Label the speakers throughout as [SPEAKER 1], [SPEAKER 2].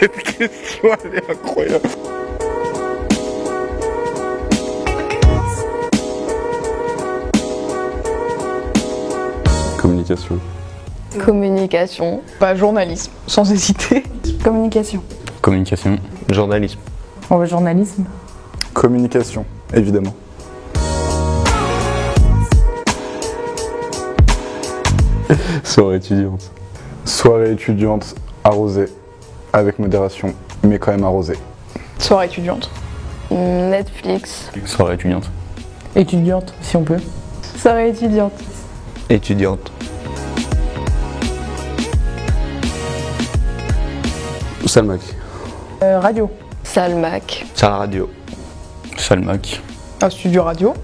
[SPEAKER 1] Cette question, elle est incroyable.
[SPEAKER 2] Communication.
[SPEAKER 3] Communication.
[SPEAKER 4] Bah, journalisme, sans hésiter.
[SPEAKER 5] Communication.
[SPEAKER 6] Communication.
[SPEAKER 7] Journalisme.
[SPEAKER 5] On va journalisme.
[SPEAKER 1] Communication, évidemment.
[SPEAKER 2] Soirée étudiante.
[SPEAKER 1] Soirée étudiante arrosée, avec modération, mais quand même arrosée.
[SPEAKER 4] Soirée étudiante.
[SPEAKER 3] Netflix.
[SPEAKER 6] Soirée étudiante.
[SPEAKER 5] Étudiante, si on peut.
[SPEAKER 3] Soirée étudiante.
[SPEAKER 7] Étudiante.
[SPEAKER 2] Salmac.
[SPEAKER 5] Euh, radio.
[SPEAKER 3] Salmac.
[SPEAKER 7] Salle radio.
[SPEAKER 6] Salmac.
[SPEAKER 4] Un studio radio.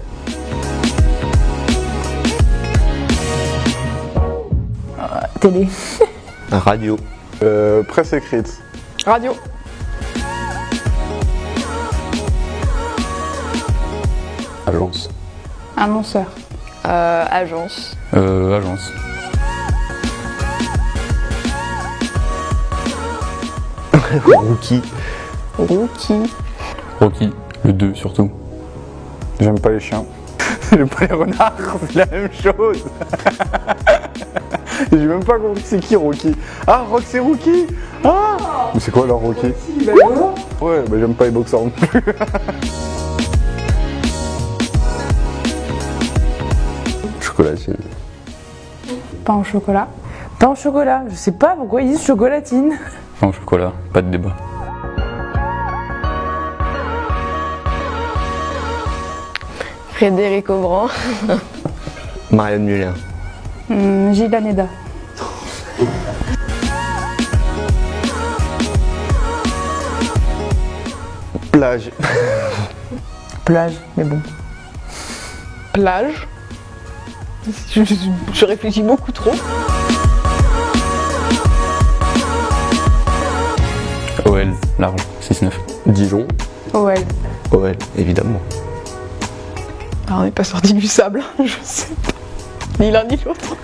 [SPEAKER 5] Télé.
[SPEAKER 7] Radio.
[SPEAKER 1] Euh, presse écrite.
[SPEAKER 4] Radio.
[SPEAKER 2] Agence.
[SPEAKER 5] Annonceur.
[SPEAKER 3] Euh, agence.
[SPEAKER 6] Euh, agence.
[SPEAKER 7] Rookie.
[SPEAKER 3] Rookie.
[SPEAKER 6] Rocky. Le 2 surtout.
[SPEAKER 1] J'aime pas les chiens. J'aime pas les renards, c'est la même chose. J'ai même pas compris c'est qui Rocky. Ah, Rock c'est Rookie Ah Mais c'est quoi alors Rocky Ouais, bah j'aime pas les boxeurs non plus.
[SPEAKER 2] Chocolatine.
[SPEAKER 5] Pain au chocolat. Pain au chocolat. Je sais pas pourquoi ils disent chocolatine.
[SPEAKER 6] Pain au chocolat. Pas de débat.
[SPEAKER 3] Frédéric Aubran.
[SPEAKER 7] Marianne Muller.
[SPEAKER 5] Hum, Gilles Aneda.
[SPEAKER 7] Plage.
[SPEAKER 5] Plage, mais bon.
[SPEAKER 4] Plage. Je, je- je réfléchis beaucoup trop.
[SPEAKER 6] OL. Large. 6-9.
[SPEAKER 2] Dijon.
[SPEAKER 5] OL.
[SPEAKER 7] OL, évidemment.
[SPEAKER 4] Ah, on n'est pas sorti du sable, je sais pas. Ni l'un ni l'autre.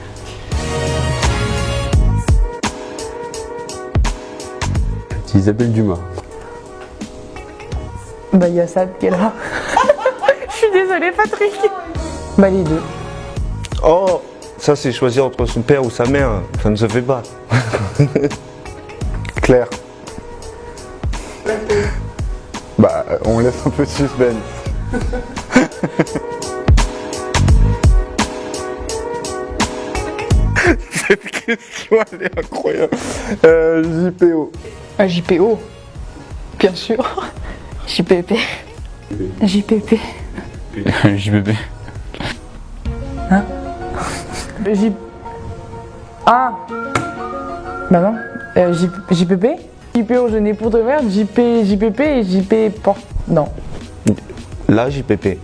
[SPEAKER 2] Isabelle Dumas.
[SPEAKER 5] Bah, il y a Sad qui est là. Je suis désolée, Patrick. Bah, les deux.
[SPEAKER 7] Oh Ça, c'est choisir entre son père ou sa mère. Ça ne se fait pas.
[SPEAKER 1] Claire. Bah, on laisse un peu de suspense. question, elle est incroyable. Euh, JPO.
[SPEAKER 4] Un JPO. Bien sûr.
[SPEAKER 3] JPP.
[SPEAKER 5] JPP.
[SPEAKER 6] JBB.
[SPEAKER 5] J... Ah Bah non. Euh, J... JPP JPO, je n'ai pour de merde. JP... JPP et JP... Non.
[SPEAKER 7] Là, JPP.